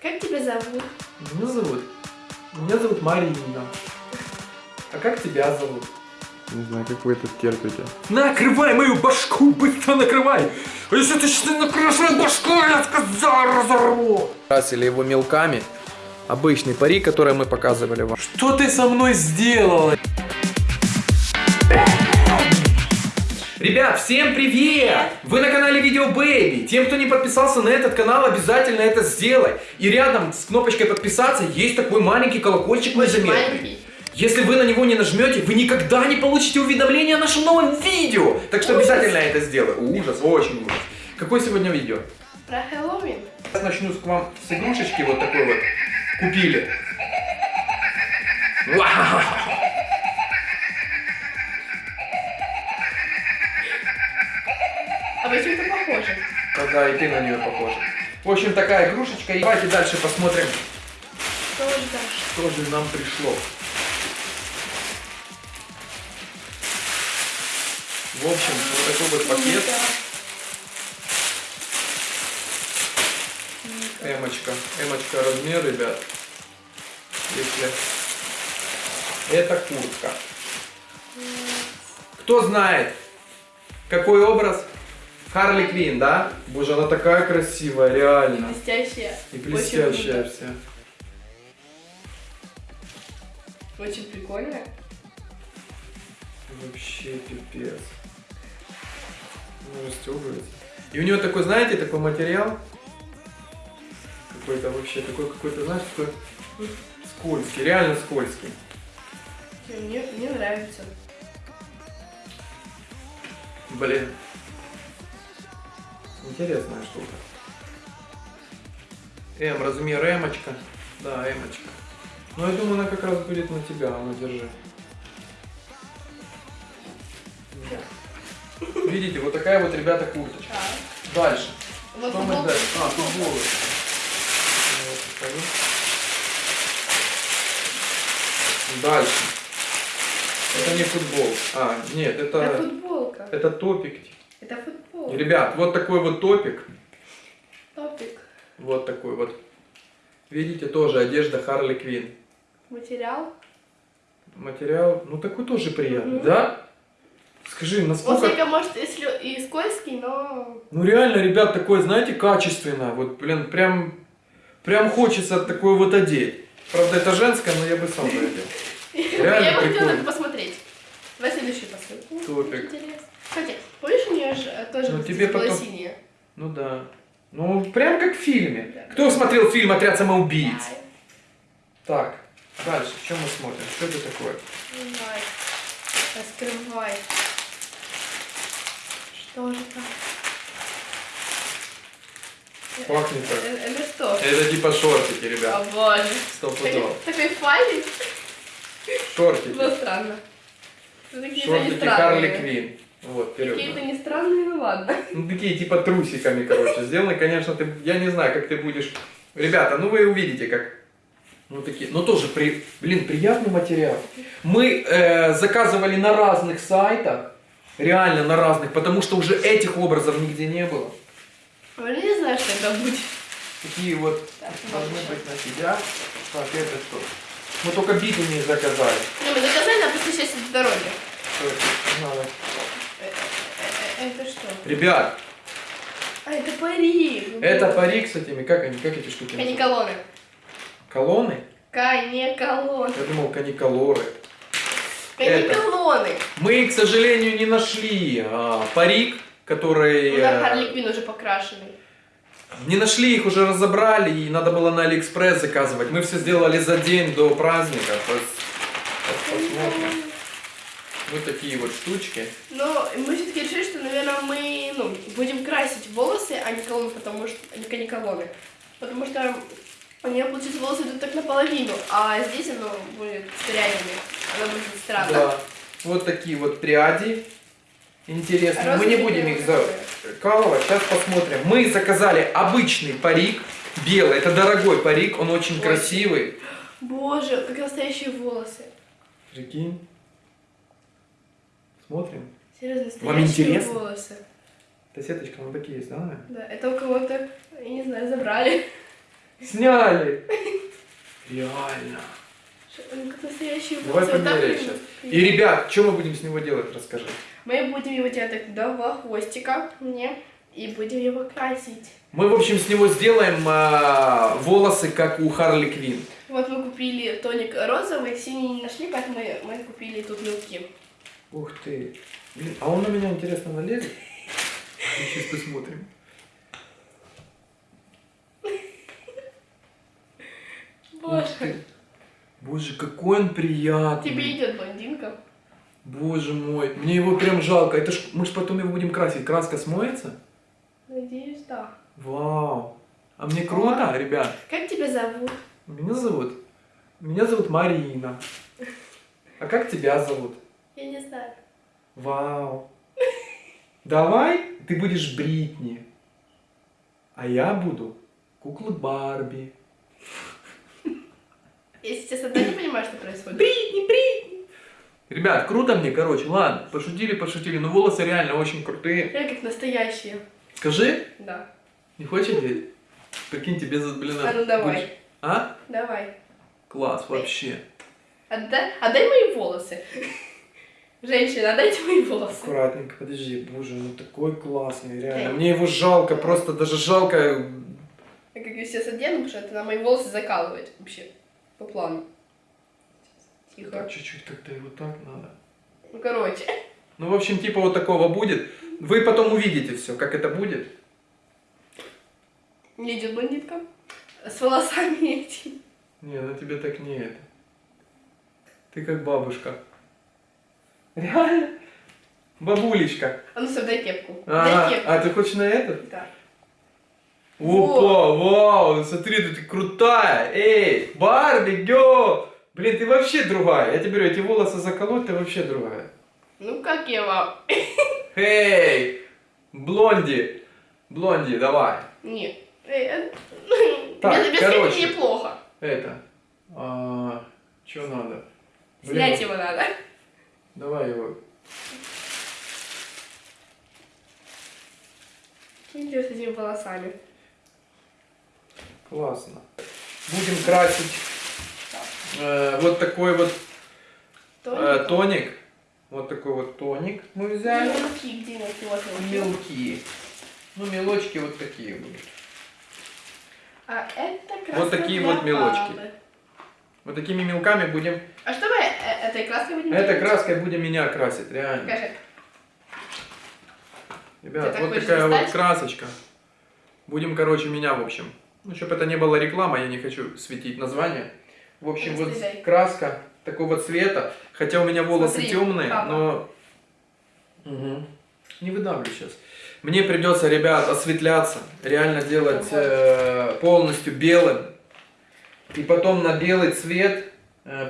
Как тебя зовут? Меня зовут? Меня зовут Марина. А как тебя зовут? Не знаю, как вы это терпите. Накрывай мою башку, быстро накрывай! А если ты что накроешь мою башку, я сказал, разорву! Красили его мелками. Обычный парик, который мы показывали вам. Что ты со мной сделала? Ребят, всем привет! Вы на канале Видео Бэйби. Тем, кто не подписался на этот канал, обязательно это сделай. И рядом с кнопочкой подписаться есть такой маленький колокольчик незаметный. маленький. Если вы на него не нажмете, вы никогда не получите уведомления о нашем новом видео. Так что обязательно это сделай. Ужас, очень ужас. Какое сегодня видео? Про Хэллоуин. Сейчас начну с к вам с игрушечки вот такой вот. Купили. Вау! А вы чем-то похожи. Да, и ты на нее похожа. В общем, такая игрушечка. И давайте дальше посмотрим, Что ждешь? что же нам пришло. В общем, вот такой вот пакет. Эмочка. Эмочка размер, ребят. Если... Это куртка. Кто знает, какой образ? Харли Квин, да? Боже, она такая красивая, реально. Блестящая. И блестящая Очень, вся. Очень прикольно. Вообще пипец. Ну, расстегивается. И у него такой, знаете, такой материал. Какой-то вообще, такой какой-то, знаешь, такой скользкий, реально скользкий. Мне, мне нравится. Блин. Интересная штука. М, размер эмочка. Да, эмочка. Ну, я думаю, она как раз будет на тебя, а ну, держи. Видите, вот такая вот, ребята, курточка. Да. Дальше. Вот Что мы дальше? А, футболы. Дальше. Это не футбол. А, нет, Это это, футболка. это топик. Это футбол. Ребят, вот такой вот топик. Топик. Вот такой вот. Видите, тоже одежда Харли Квин. Материал. Материал, ну такой тоже приятный, Мгм. да? Скажи, Он насколько... слегка может и, слё- и скользкий, но... Ну реально, ребят, такое, знаете, качественно. Вот, блин, прям, прям хочется такое вот одеть. Правда, это женское, но я бы сам бы одел. Реально Я бы хотела посмотреть. Давай следующий посмотрим. Топик. Интересно. Кстати, помнишь, у нее же э, тоже Ну, тебе было потом- синее? Ну да. Ну, прям как в фильме. Да. Кто смотрел фильм «Отряд самоубийц»? Давай. Так, дальше, что мы смотрим? Что это такое? Давай. Раскрывай. Что же там? Пахнет так. Э, э, Это что? Это типа шортики, О ребят. боже. Сто Такой, пудов. такой файлик. Шортики. Ну, странно. Ну, Шортики Харли. Квин. Вот. Какие-то не странные, ну ладно. Ну, такие типа трусиками, короче, сделаны. Конечно, ты, я не знаю, как ты будешь... Ребята, ну вы увидите, как... Ну, такие, ну тоже, при, блин, приятный материал. Мы э, заказывали на разных сайтах, реально на разных, потому что уже этих образов нигде не было. Я не знаю, что это будет. Такие вот Так, должны ладно. быть на тебя. Так, это что? Мы только биты не заказали. Ну, мы заказали, а просто сейчас в дороге. Надо. Э, э, э, Это что? Ребят, А, это парик. это парик с этими, как они, как эти штуки? Каниколоны. Колонны? Каниколоны. Я думал, каниколоры. Это. Каниколоны. Мы, к сожалению, не нашли а, парик, который... Ну, да, э, Харли Квин уже покрашенный. Не нашли, их уже разобрали, и надо было на Алиэкспресс заказывать. Мы все сделали за день до праздника. пос- пос- Посмотрим. Вот такие вот штучки. Но мы все-таки решили, что, наверное, мы ну, будем красить волосы, а не канекалоны, потому что а не канекалоны. Потому что у нее, получается, волосы идут так наполовину, а здесь оно будет с прядями. Оно будет странно. Да. Вот такие вот пряди. Интересно. Мы не Розовые будем их закалывать. Сейчас посмотрим. Мы заказали обычный парик. Белый. Это дорогой парик. Он очень Очень. красивый. Боже, как настоящие волосы. Прикинь. Смотрим. Серьезно, Вам интересно? волосы. Это сеточка, ну такие есть, да? Да, это у кого-то, я не знаю, забрали. Сняли. Реально. Как Давай волосы. Вот вот сейчас. И, ребят, что мы будем с него делать, расскажи. Мы будем его делать так до хвостика, не, и будем его красить. Мы, в общем, с него сделаем а, волосы, как у Харли Квин. Вот мы купили тоник розовый, синий не нашли, поэтому мы, мы купили тут мелки. Ух ты. Блин, а он на меня, интересно, налезет? Сейчас посмотрим. Боже. Боже, какой он приятный. тебе идет блондинка. Боже мой, мне его прям жалко. Это ж, мы ж потом его будем красить. Краска смоется? Надеюсь, да. Вау. А мне круто, ребят. Как тебя зовут? Меня зовут? Меня зовут Марина. А как тебя зовут? Я не знаю. Вау. Давай ты будешь Бритни. А я буду куклы Барби. Я сейчас одна не понимаю, что происходит. Бритни, Бритни. Ребят, круто мне, короче. Ладно, пошутили, пошутили. Но волосы реально очень крутые. Я как настоящие. Скажи, Да. не хочешь верить? Прикинь, тебе за блин. А ну давай. будешь- А? Давай. Класс, вообще. Отдай, отдай мои волосы. Женщина, отдайте мои волосы. Аккуратненько, подожди, боже, ну такой классный, реально. Эй. Мне его жалко, просто даже жалко. Я как я сейчас одену, потому что это на мои волосы закалывать вообще. По плану. Тихо. Так, чуть-чуть как-то его так надо. Ну, короче. Ну, в общем, типа вот такого будет. Вы потом увидите все, как это будет. Мне идет блондинка. С волосами эти. Не, на тебе так не это. Ты как бабушка. Реально? Бабулечка. А ну все, дай кепку. А, дай кепку. а ты хочешь на этот? Да. Опа, вау, смотри, ты крутая. Эй, Барби, гё. Блин, ты вообще другая. Я тебе говорю, эти волосы заколоть, ты вообще другая. Ну как я вам? Эй, блонди. Блонди, давай. Нет. Э, Так, без, без короче. неплохо. Это. А, что надо? Блин, Снять его надо. Давай его. Ничего с этими волосами. Классно. Будем красить э, вот такой вот э, тоник. Вот такой вот тоник мы взяли. Мелки, где мелки? Вот мелки. Мелкие. Ну, мелочки вот такие будут. А это Вот такие вот мелочки. папы. Вот такими мелками будем... А что мы э, этой краской будем Этой краской будем меня красить, реально. Покажи. Ребят, Ты вот такая вот достать? красочка. Будем, короче, меня, в общем. Ну, чтобы это не было реклама, я не хочу светить название. В общем, вот Расстреляй. краска такого цвета. Хотя у меня волосы Смотри, темные, папа. но... Мгм. Не выдавлю сейчас. Мне придется, ребят, осветляться. Реально делать э, полностью белым. И потом на белый цвет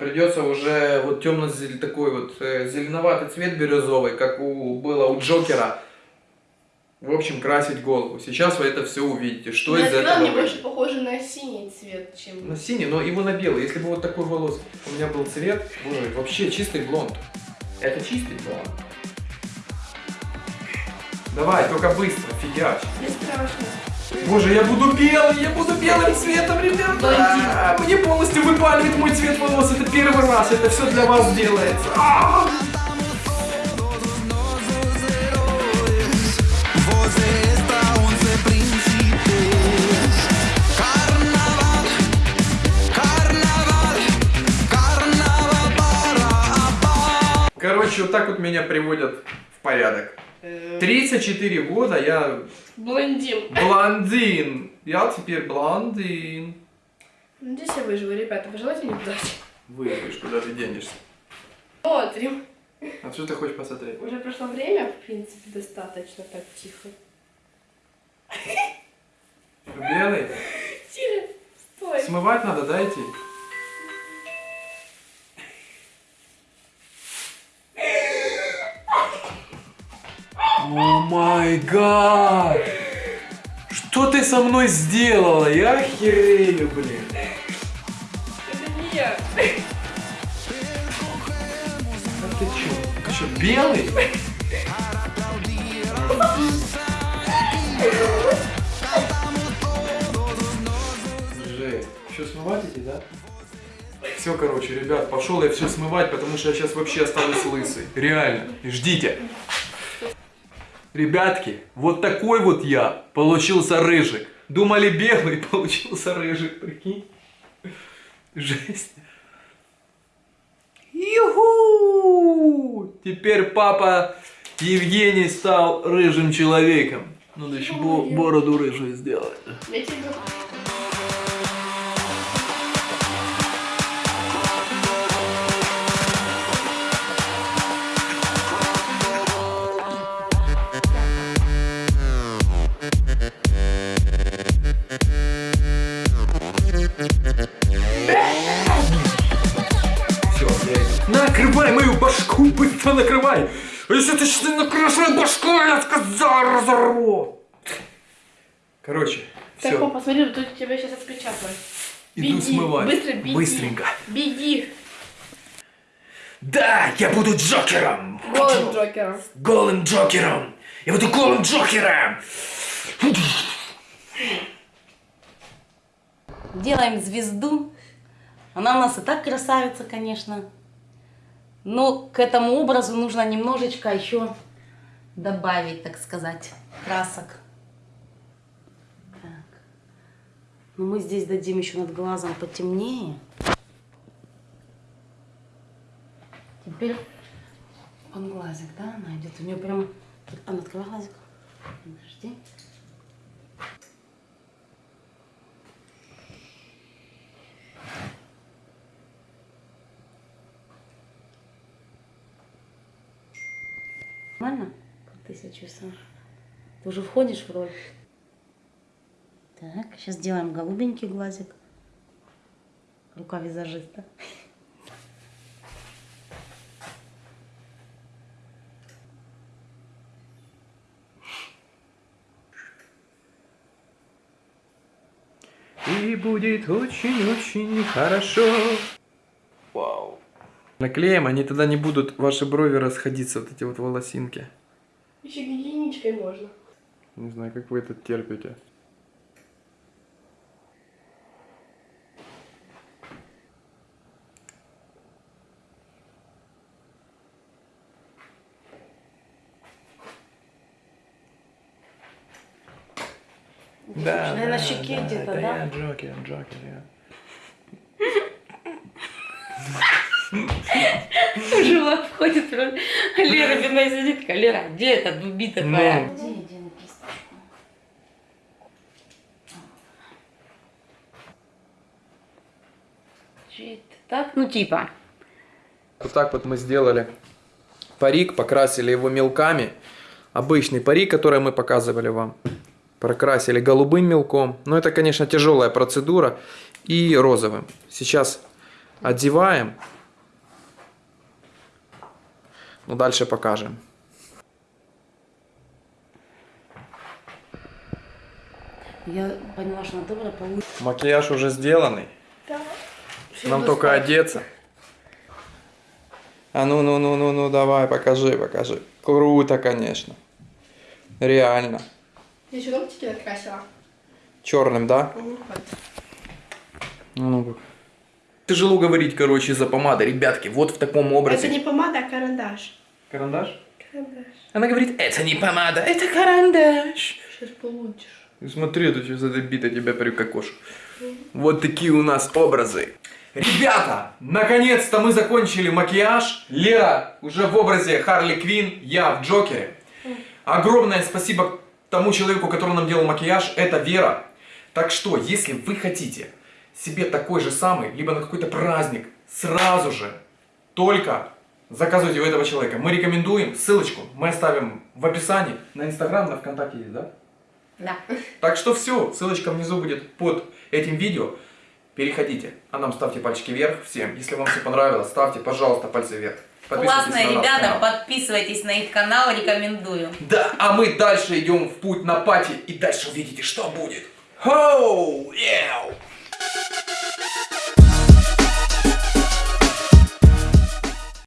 придется уже вот темно такой вот э, зеленоватый цвет бирюзовый, как у было у Джокера. В общем, красить голову. Сейчас вы это все увидите, что Но из это этого мне выйдет. больше похоже на синий цвет, чем... На синий, но его на белый. Если бы вот такой волос у меня был цвет, боже, вообще чистый блонд. Это чистый блонд. Давай, только быстро, фигач. Не страшно. Боже, я буду белый, я буду белым цветом, ребята. Мне полностью выпаливает мой цвет волос. Это первый раз, это все для вас делается. А! Você está 11 príncipes. Carnaval, carnaval, carnaval para Короче, вот так вот меня приводят в порядок. Э, 34 года я Блондин. блондин. Я теперь блондин. Надеюсь, я выживу, ребята. Пожелайте мне удачи. Выйдешь, куда ты денешься. Смотрим. А что ты хочешь посмотреть? Уже прошло время, в принципе, достаточно так тихо. Белый? Тише, стой. Смывать надо, да, май гад! Что ты со мной сделала? Я охерею, блин. Это не я. А ты чё? Ты что, белый? Все смывать эти, да? Все, короче, ребят, пошел я все смывать, потому что я сейчас вообще останусь лысый. Реально. Ждите. Ребятки, вот такой вот я получился рыжик. Думали белый, получился рыжик, прикинь. Жесть. Юху! Теперь папа Евгений стал рыжим человеком. Надо еще бо- бороду рыжую сделать. Башку, быстро накрывай! А если ты сейчас не накроешь мою башку, я сказал, разорву! Короче, Так, все, папа, смотри, тут тебя сейчас отпечатают. иду беги, смывать. быстро беги. Быстренько. Беги. Да, я буду Джокером! Голым Джокером. Голым Джокером! Я буду голым Джокером! Делаем звезду. Она у нас и так красавица, конечно. Но к этому образу нужно немножечко еще добавить, так сказать, красок. Так. Ну, мы здесь дадим еще над глазом потемнее. Теперь под глазик, да, она идет. У нее прям... Анна, открывай глазик. Подожди. Нормально? Как ты себя чувствуешь? Ты уже входишь в роль? Так, сейчас сделаем голубенький глазик. Рука визажиста. И будет очень-очень хорошо. Наклеим, они тогда не будут, ваши брови расходиться, вот эти вот волосинки. Еще гигиеничкой можно. Не знаю, как вы это терпите. Да, Наверное, на щеке где-то, да? я Джокер, Джокер, я. Жила входит. Лера бедная сидит. такая, Лера, где эта дуби такая? Ну. Так, ну типа. Вот так вот мы сделали парик, покрасили его мелками. Обычный парик, который мы показывали вам. Прокрасили голубым мелком. Но это, конечно, тяжелая процедура. И розовым. Сейчас одеваем. Ну, дальше покажем. Я поняла, что она добрая получится. Макияж уже сделанный. Да. Нам только одеться. А ну, ну, ну, ну, ну, давай, покажи, покажи. Круто, конечно. Реально. Я еще ногтики накрасила. Черным, да? Вот. Ну, как. Тяжело говорить, короче, из-за помады. Ребятки, вот в таком образе. Это не помада, а карандаш. Карандаш? Карандаш. Она говорит, это не помада, это карандаш. Сейчас получишь. Смотри, это сейчас эта бита тебя прикокошу. Вот такие у нас образы. Ребята, наконец-то мы закончили макияж. Лера уже в образе Харли Квин, я в Джокере. Огромное спасибо тому человеку, который нам делал макияж, это Вера. Так что, если вы хотите себе такой же самый, либо на какой-то праздник, сразу же, только заказывайте у этого человека. Мы рекомендуем, ссылочку мы оставим в описании. На Инстаграм, на ВКонтакте есть, да? Да. Так что все, ссылочка внизу будет под этим видео. Переходите, а нам ставьте пальчики вверх всем. Если вам все понравилось, ставьте, пожалуйста, пальцы вверх. Классные ребята, подписывайтесь на их канал, рекомендую. Да, а мы дальше идем в путь на пати и дальше увидите, что будет. Хоу! Яу! Thank you.